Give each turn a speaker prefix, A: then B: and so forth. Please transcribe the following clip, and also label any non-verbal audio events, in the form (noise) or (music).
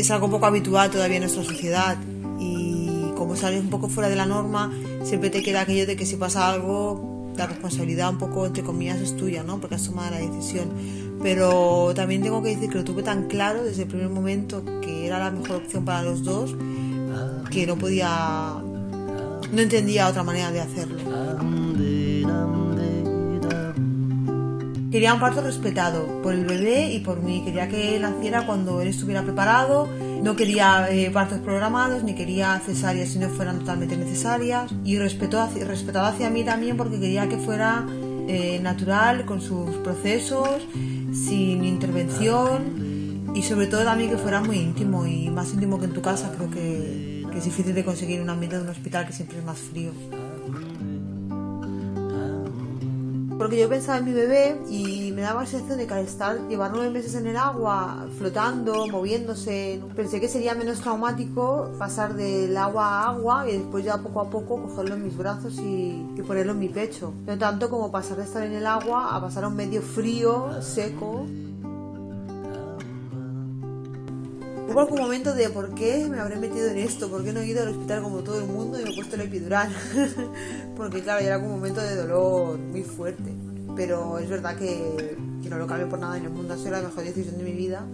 A: es algo poco habitual todavía en nuestra sociedad y como sales un poco fuera de la norma, siempre te queda aquello de que si pasa algo, la responsabilidad un poco, entre comillas, es tuya, ¿no? Porque has tomado la decisión. Pero también tengo que decir que lo tuve tan claro desde el primer momento que era la mejor opción para los dos que no podía, no entendía otra manera de hacerlo. Quería un parto respetado por el bebé y por mí. Quería que él naciera cuando él estuviera preparado. No quería eh, partos programados ni quería cesáreas si no fueran totalmente necesarias. Y respetó, respetado hacia mí también porque quería que fuera eh, natural con sus procesos, sin intervención y sobre todo también que fuera muy íntimo y más íntimo que en tu casa. Creo que, que es difícil de conseguir un ambiente de un hospital que siempre es más frío. Porque yo pensaba en mi bebé y me daba la sensación de que al estar, llevar nueve meses en el agua, flotando, moviéndose, pensé que sería menos traumático pasar del agua a agua y después ya poco a poco cogerlo en mis brazos y, y ponerlo en mi pecho. No tanto como pasar de estar en el agua a pasar a un medio frío, seco. Hubo algún momento de por qué me habré metido en esto, por qué no he ido al hospital como todo el mundo y me he puesto el epidural. (laughs) Porque claro, era un momento de dolor muy fuerte. Pero es verdad que, que no lo cambio por nada en el mundo, ha sido la mejor decisión de mi vida